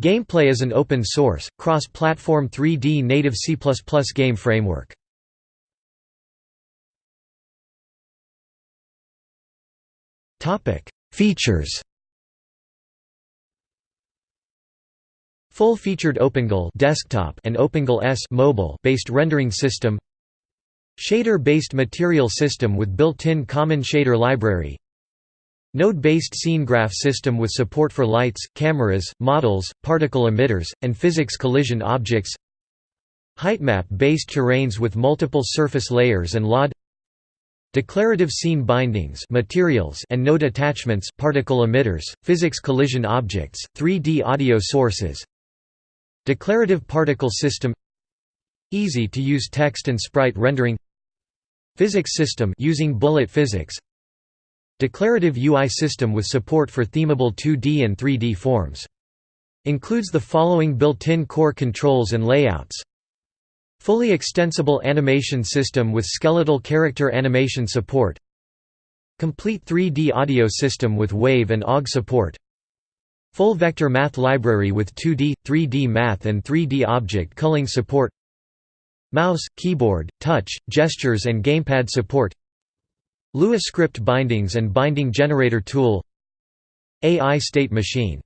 Gameplay is an open-source, cross-platform 3D native C++ game framework. Features Full-featured OpenGL desktop and OpenGL ES mobile based rendering system. Shader-based material system with built-in common shader library Node-based scene graph system with support for lights, cameras, models, particle emitters, and physics collision objects. Heightmap-based terrains with multiple surface layers and LOD Declarative scene bindings materials and node attachments particle emitters, physics collision objects, 3D audio sources. Declarative particle system. Easy to use text and sprite rendering. Physics system using bullet physics Declarative UI system with support for themable 2D and 3D forms. Includes the following built-in core controls and layouts. Fully extensible animation system with skeletal character animation support. Complete 3D audio system with wave and OGG support. Full vector math library with 2D, 3D math and 3D object culling support. Mouse, keyboard, touch, gestures and gamepad support Lua script bindings and binding generator tool AI state machine